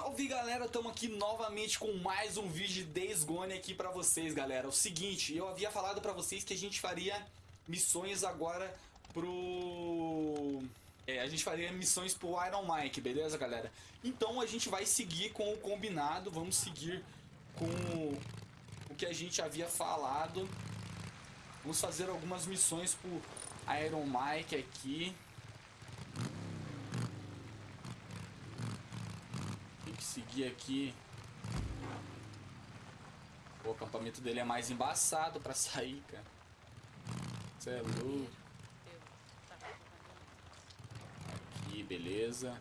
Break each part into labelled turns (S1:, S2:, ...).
S1: Salve galera, estamos aqui novamente com mais um vídeo de Days Gone aqui pra vocês galera. O seguinte, eu havia falado pra vocês que a gente faria missões agora pro... É, a gente faria missões pro Iron Mike, beleza galera? Então a gente vai seguir com o combinado, vamos seguir com o que a gente havia falado. Vamos fazer algumas missões pro Iron Mike aqui seguir aqui. O acampamento dele é mais embaçado pra sair, cara. Você é louco. Aqui, beleza.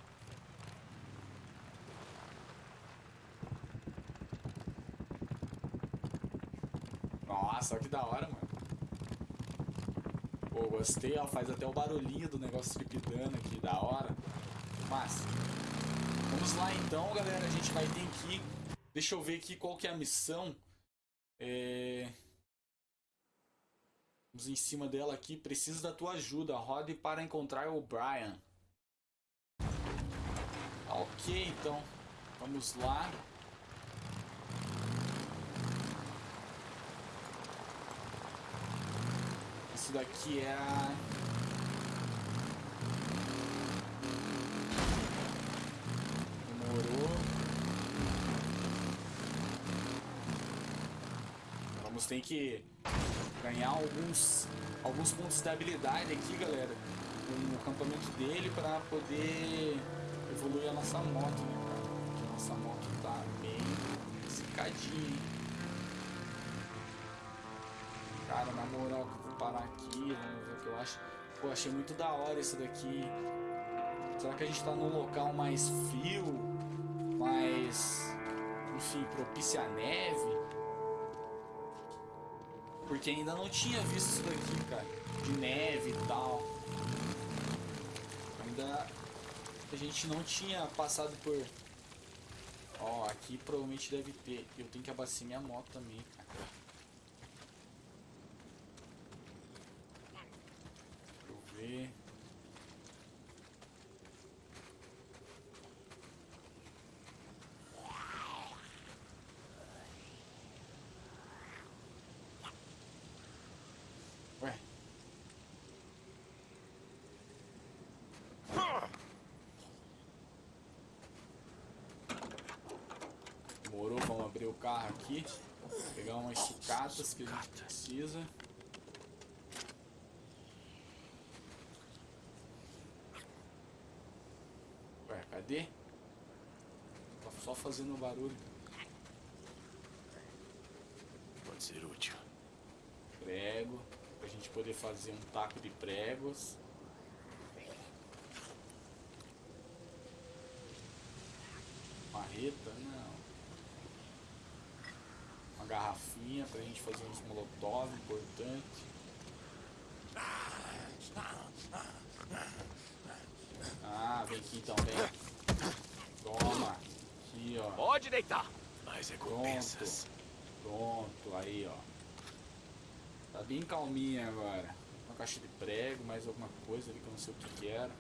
S1: Nossa, que da hora, mano. Pô, gostei, ó. Faz até o barulhinho do negócio tripidando aqui, da hora. Massa. Vamos lá então, galera. A gente vai ter que... Deixa eu ver aqui qual que é a missão. É... Vamos em cima dela aqui. Preciso da tua ajuda. Rode para encontrar o Brian. Ok, então. Vamos lá. Isso daqui é a... tem que ganhar alguns, alguns pontos de habilidade aqui, galera, no acampamento dele para poder evoluir a nossa moto, né, cara? Porque a nossa moto tá bem secadinha, Cara, na moral, que eu vou parar aqui, vamos ver o que eu acho. Pô, achei muito da hora isso daqui. Será que a gente tá num local mais frio? Mais, enfim, propícia a neve? Porque ainda não tinha visto isso daqui, cara. De neve e tal. Ainda a gente não tinha passado por... Ó, aqui provavelmente deve ter. Eu tenho que abastecer minha moto também, cara. Deixa eu ver... o carro aqui. Pegar umas sucatas que a gente precisa. Ué, cadê? Tá só fazendo barulho.
S2: Pode ser útil.
S1: Prego. Pra gente poder fazer um taco de pregos. Marreta, não garrafinha pra gente fazer uns molotov importante. Ah, vem aqui então, vem. Toma. Aqui, ó.
S2: Pode deitar. Mais recompensas.
S1: Pronto. Pronto, aí, ó. Tá bem calminha agora. Uma caixa de prego, mais alguma coisa ali que eu não sei o que, que era.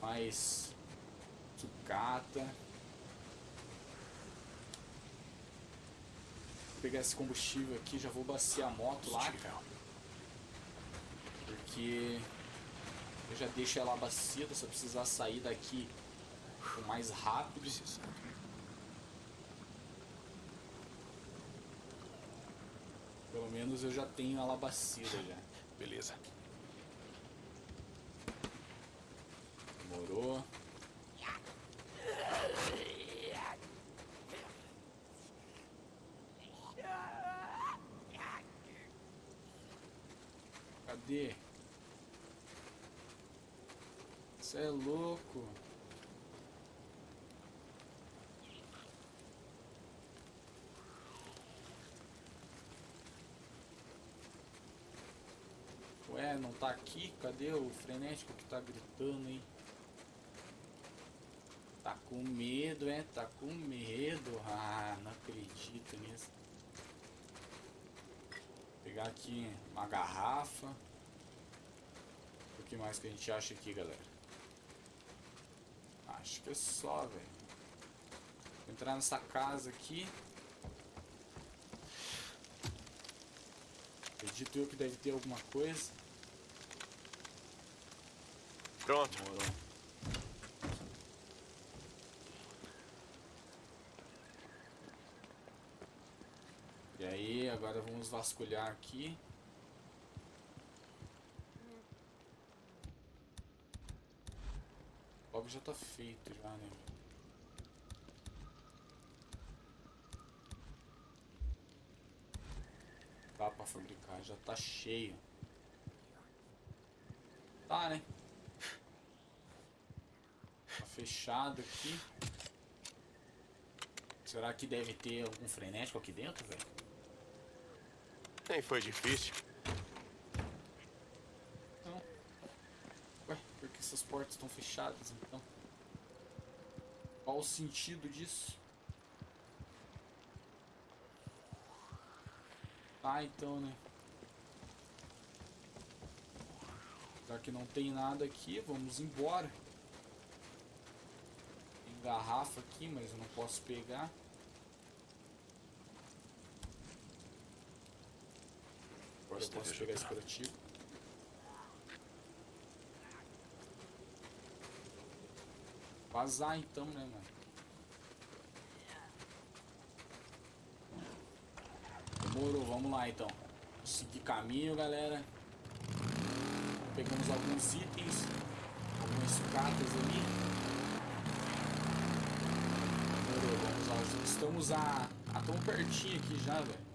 S1: Mais sucata. Pegar esse combustível aqui, já vou baciar a moto lá, cara. Porque eu já deixo ela abastecida, se eu precisar sair daqui o mais rápido. Pelo menos eu já tenho ela abastecida já.
S2: Beleza.
S1: Demorou. Cadê? Você é louco. Ué, não tá aqui? Cadê o frenético que tá gritando aí? Tá com medo, é? Tá com medo? Ah, não acredito nisso. Vou pegar aqui uma garrafa que mais que a gente acha aqui, galera? Acho que é só, velho. entrar nessa casa aqui. Acredito eu que deve ter alguma coisa.
S2: Pronto.
S1: Demorou. E aí, agora vamos vasculhar aqui. Logo já tá feito já, né? Dá pra fabricar, já tá cheio. Tá, né? Tá fechado aqui. Será que deve ter algum frenético aqui dentro, velho?
S2: Nem foi difícil.
S1: Não. Ué, por que essas portas estão fechadas então? Qual o sentido disso? Tá, então, né? Já que não tem nada aqui, vamos embora. Tem garrafa aqui, mas eu não posso pegar. Agora eu posso pegar esse curativo. Vazar então, né, mano? Demorou, vamos lá então. Seguir caminho, galera. Pegamos alguns itens, algumas sucatas ali. Demorou, vamos lá. Estamos a, a tão pertinho aqui já, velho.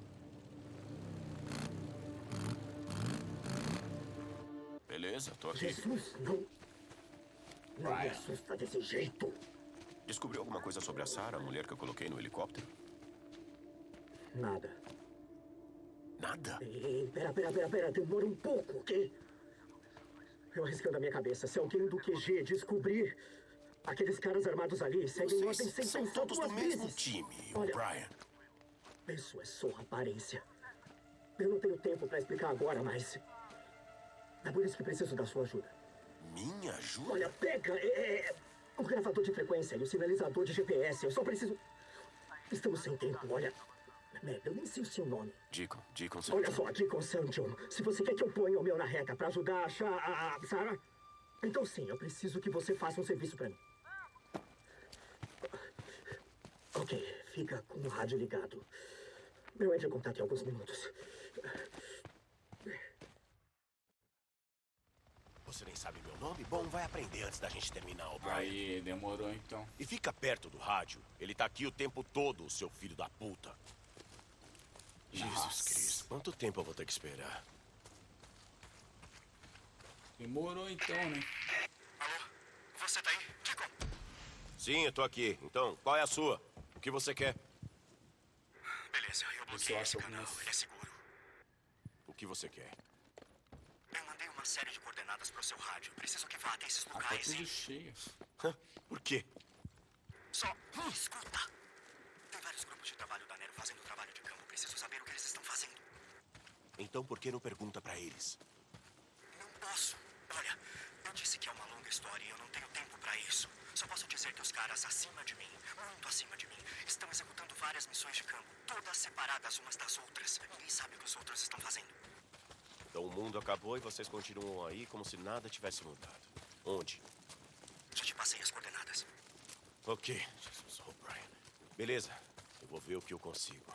S2: Beleza, tô aqui.
S3: Jesus, não. Não me assusta desse jeito.
S2: Descobriu alguma coisa sobre a Sarah, a mulher que eu coloquei no helicóptero?
S3: Nada.
S2: Nada?
S3: Ei, pera, pera, pera, pera. Demora um pouco, ok? Eu arriscando a minha cabeça. Se alguém do QG descobrir aqueles caras armados ali seguem ordem sem
S2: Vocês são
S3: pensar
S2: todos do mesmo
S3: vezes.
S2: time,
S3: Olha-
S2: O'Brien.
S3: Isso é só aparência. Eu não tenho tempo pra explicar agora, mas... É por isso que preciso da sua ajuda.
S2: Minha ajuda?
S3: Olha, pega é, é, o gravador de frequência e o sinalizador de GPS. Eu só preciso... Estamos sem tempo, olha... Eu nem sei o seu nome.
S2: Deacon, Deacon,
S3: Olha só, Deacon. John, se você quer que eu ponha o meu na reta pra ajudar a achar a, a Sarah, então sim, eu preciso que você faça um serviço pra mim. Ok, fica com o rádio ligado. Eu entro em contato em alguns minutos.
S2: Você nem sabe meu nome? Bom, vai aprender antes da gente terminar, O'Brien.
S1: Aí, demorou então.
S2: E fica perto do rádio. Ele tá aqui o tempo todo, o seu filho da puta. Jesus
S1: Nossa.
S2: Cristo, quanto tempo eu vou ter que esperar?
S1: Demorou então, né?
S3: Alô? Você tá aí? Deacon?
S2: Sim, eu tô aqui. Então, qual é a sua? O que você quer?
S3: Beleza, eu
S1: bloqueei esse canal, ele
S3: é seguro.
S2: O que você quer?
S3: Eu mandei uma série de coordenadas pro seu rádio. Preciso que vá até esses
S1: Ah, tá tudo cheio.
S2: Hã? Por quê?
S3: Só escuta. Tem vários grupos de trabalho da Nero fazendo trabalho de campo. Preciso saber o que eles estão fazendo.
S2: Então por que não pergunta pra eles?
S3: Não posso. Olha, eu disse que é uma longa história e eu não tenho tempo pra isso. Só posso dizer que os caras acima de mim, muito acima de mim, estão executando várias missões de campo, todas separadas umas das outras. Ninguém sabe o que os outros estão fazendo.
S2: Então o mundo acabou e vocês continuam aí como se nada tivesse mudado. Onde?
S3: Já te passei as coordenadas.
S2: Ok, Jesus, O'Brien. Beleza, eu vou ver o que eu consigo.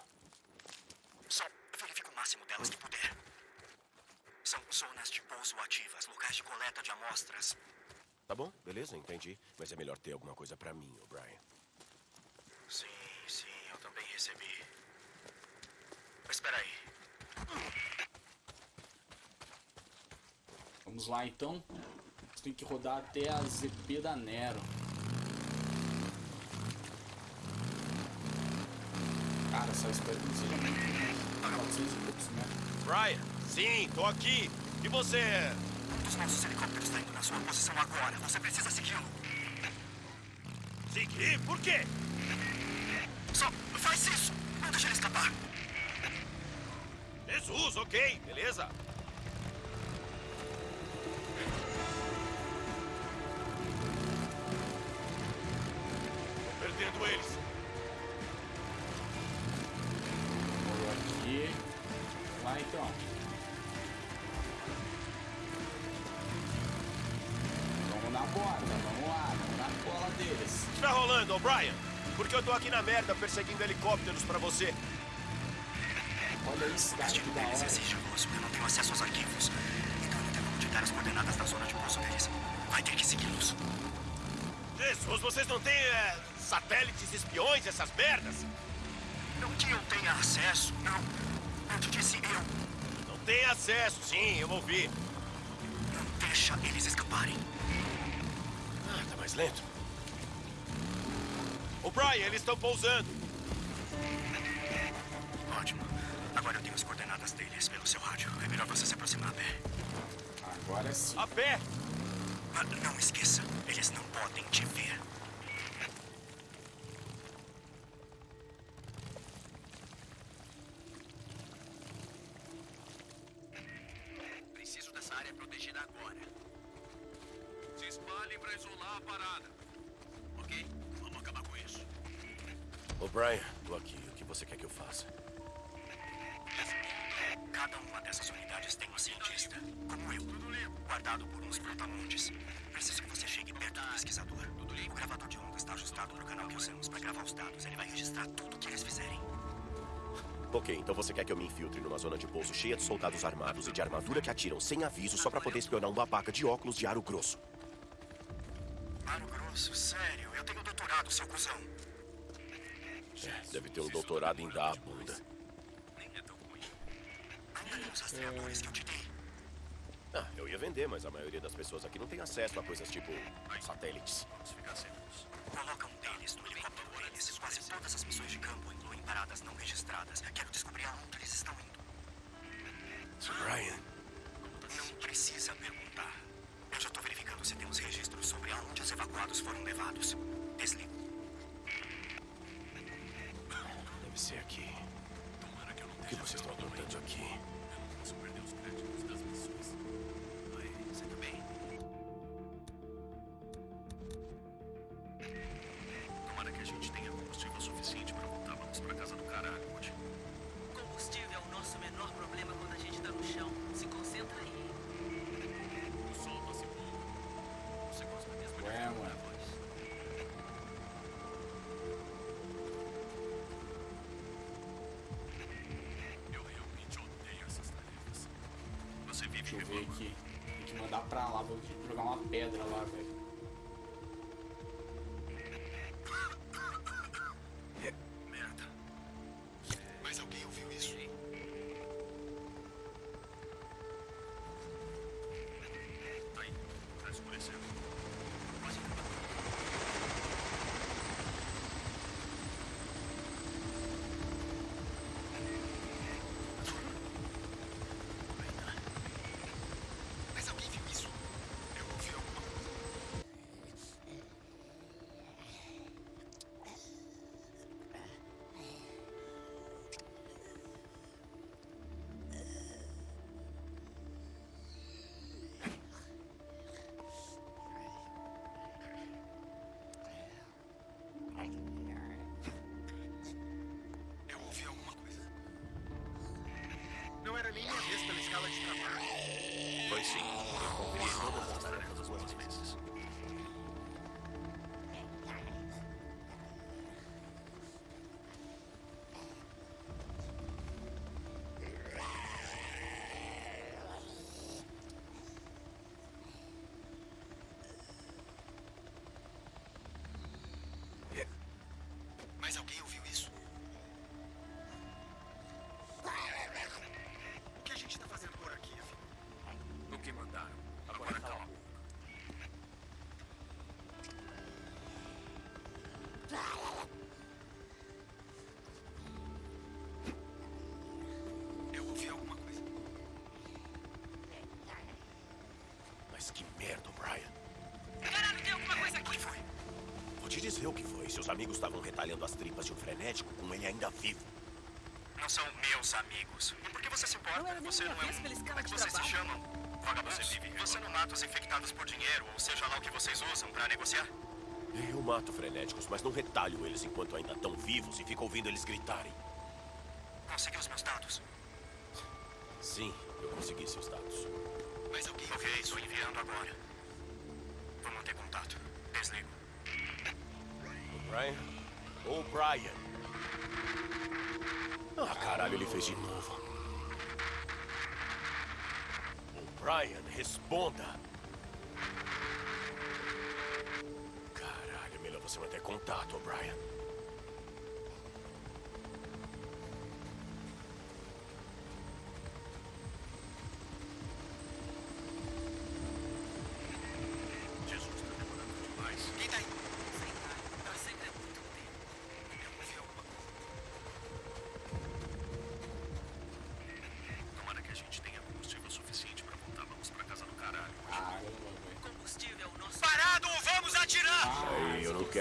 S3: Só verifica o máximo delas que puder. São zonas de pouso ativas, locais de coleta de amostras.
S2: Tá bom, beleza, entendi. Mas é melhor ter alguma coisa pra mim, O'Brien.
S3: Sim, sim, eu também recebi. Espera aí.
S1: Vamos lá então. Você tem que rodar até a ZP da Nero. Cara, só espero que não seja muito. 400 e poucos metros.
S2: Brian! Sim, tô aqui! E você?
S3: Um dos nossos helicópteros está indo na sua posição agora. Você precisa segui-lo.
S2: Seguir? Por quê?
S3: Só faz isso. Não deixe ele escapar.
S2: Jesus, ok, beleza. prendendo eles. Vou
S1: aqui. Vai então. Vamos na borda, vamos lá, vamos na cola deles.
S2: Está rolando, O'Brien? Porque eu tô aqui na merda perseguindo helicópteros pra você.
S1: Olha isso, cara, que da
S3: é
S1: hora.
S3: exige luz, eu não tenho acesso aos arquivos. Então eu não tenho como te dar as coordenadas da zona de curso deles. Vai ter que segui-los.
S2: Jesus, vocês não têm é, satélites espiões, essas merdas?
S3: Não que eu tenha acesso, não. Eu te disse eu.
S2: Não tem acesso, sim, eu ouvi.
S3: Não deixa eles escaparem.
S2: Ah, tá mais lento. O'Brien, eles estão pousando.
S3: Ótimo. Agora eu tenho as coordenadas deles pelo seu rádio. É melhor você se aproximar a pé.
S1: Agora sim.
S2: A pé.
S3: Ah, Não esqueça, eles não podem te ver.
S4: Pra isolar a parada.
S3: Ok? Vamos acabar com isso.
S2: O'Brien, tô aqui. O que você quer que eu faça?
S3: Cada uma dessas unidades tem um cientista, como eu, guardado por uns brutamontes. Preciso que você chegue perto do pesquisador. O gravador de ondas está ajustado para o canal que usamos para gravar os dados. Ele vai registrar tudo que eles fizerem.
S2: Ok, então você quer que eu me infiltre numa zona de pouso cheia de soldados armados e de armadura que atiram sem aviso só pra poder espionar um babaca de óculos de aro grosso.
S3: Grosso, sério. Eu tenho doutorado, seu cuzão.
S2: É, deve ter um doutorado em dar a bunda.
S4: Nem é tão ruim.
S3: Ainda tem os rastreadores que eu te dei.
S2: Ah, eu ia vender, mas a maioria das pessoas aqui não tem acesso a coisas tipo satélites.
S4: Vamos ficar secos.
S3: Coloca um deles no helicóptero deles. Quase todas as missões de campo incluem paradas não registradas. Quero descobrir aonde eles estão indo.
S2: Brian,
S4: que
S2: vocês estão aprontando aqui?
S4: Você. Tomara que a gente tenha combustível suficiente pra voltar. Vamos pra casa do caralho, Woody.
S5: Combustível é o nosso menor problema
S1: Deixa eu ver aqui. Tem que mandar pra lá. Vou jogar uma pedra lá, velho.
S2: Dizer o que foi. Seus amigos estavam retalhando as tripas de um frenético com ele ainda vivo.
S3: Não são meus amigos. E por que você se importa?
S5: Não
S3: você não é um... Como é que vocês se chamam? Vagabundo, você vive. Você não mata os infectados por dinheiro, ou seja lá o que vocês usam pra negociar?
S2: Eu mato frenéticos, mas não retalho eles enquanto ainda estão vivos e fico ouvindo eles gritarem.
S3: Conseguiu os meus dados.
S2: Sim, eu consegui seus dados.
S3: Mas alguém Ok, estou enviando agora. Vou manter contato. Desligo.
S2: Brian? Ô, Brian. Ah, caralho, ele fez de novo. Ô, Brian, responda. Caralho, melhor você manter contato, Brian.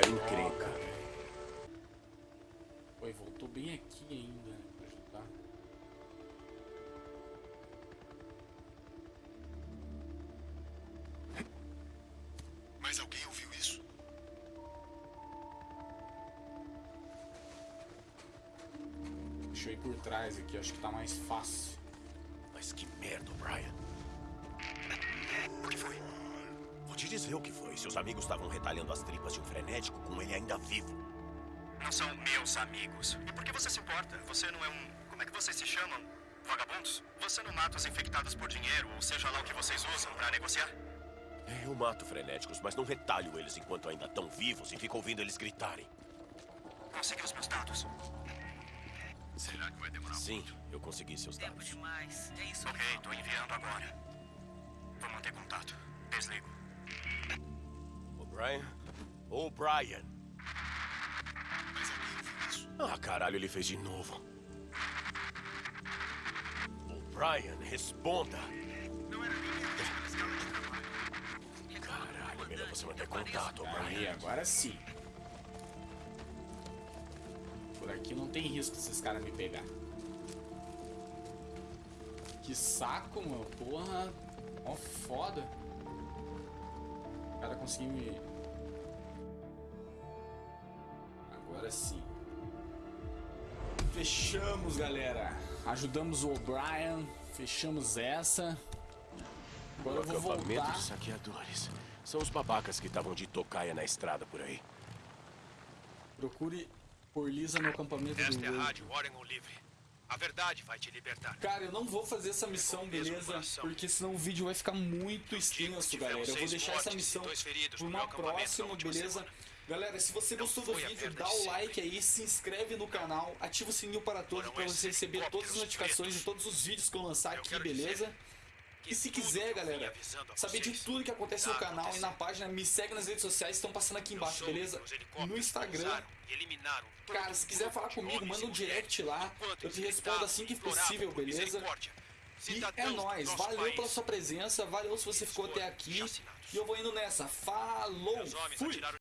S2: Quero encrenca.
S1: Oi, voltou bem aqui ainda, né, pra ajudar.
S3: Mas alguém ouviu isso?
S1: Deixa eu ir por trás aqui, acho que tá mais fácil.
S2: Mas que merda, Brian. Te dizer o que foi. Seus amigos estavam retalhando as tripas de um frenético com ele ainda vivo.
S3: Não são meus amigos. E por que você se importa? Você não é um. Como é que vocês se chamam? Vagabundos? Você não mata os infectados por dinheiro, ou seja lá o que vocês usam pra negociar?
S2: Eu mato frenéticos, mas não retalho eles enquanto ainda estão vivos e fico ouvindo eles gritarem.
S3: Consegui os meus dados.
S4: Será que vai demorar
S2: Sim, eu consegui seus
S5: Tempo
S2: dados.
S5: demais. É isso
S3: Ok, tô enviando agora. Vou manter contato. Desligo.
S2: Brian? Ô, Brian.
S3: Mas alguém ouviu isso?
S2: Ah, caralho, ele fez de novo. Ô, Brian, responda.
S3: Não era nem minha vez pela escala de trabalho.
S2: Caralho, melhor você manter contato, ô,
S1: Aí,
S2: Brian.
S1: agora sim. Por aqui não tem risco desses caras me pegar. Que saco, mano. Porra. Ó, foda. O cara conseguiu me. Agora sim. Fechamos, galera. Ajudamos o O'Brien. Fechamos essa. Agora eu
S2: O
S1: vou
S2: acampamento
S1: voltar.
S2: de saqueadores. São os babacas que estavam de tocaia na estrada por aí.
S1: Procure por Lisa no acampamento do
S6: Esta é a. Rádio Oregon Livre. A verdade vai te libertar.
S1: Cara, eu não vou fazer essa missão, beleza? Porque senão o vídeo vai ficar muito extenso, galera. Eu vou deixar essa missão por uma próxima, beleza? Galera, se você gostou do vídeo, dá o like aí, se inscreve no canal, ativa o sininho para todos para você receber todas as notificações de todos os vídeos que eu lançar aqui, beleza? E se quiser, galera, saber de tudo que acontece no canal e na página, me segue nas redes sociais, estão passando aqui embaixo, beleza? No Instagram, Cara, se quiser falar comigo, manda um direct lá. Eu te respondo assim que possível, beleza? E é nóis. Valeu pela sua presença. Valeu se você ficou até aqui. E eu vou indo nessa. Falou! Fui!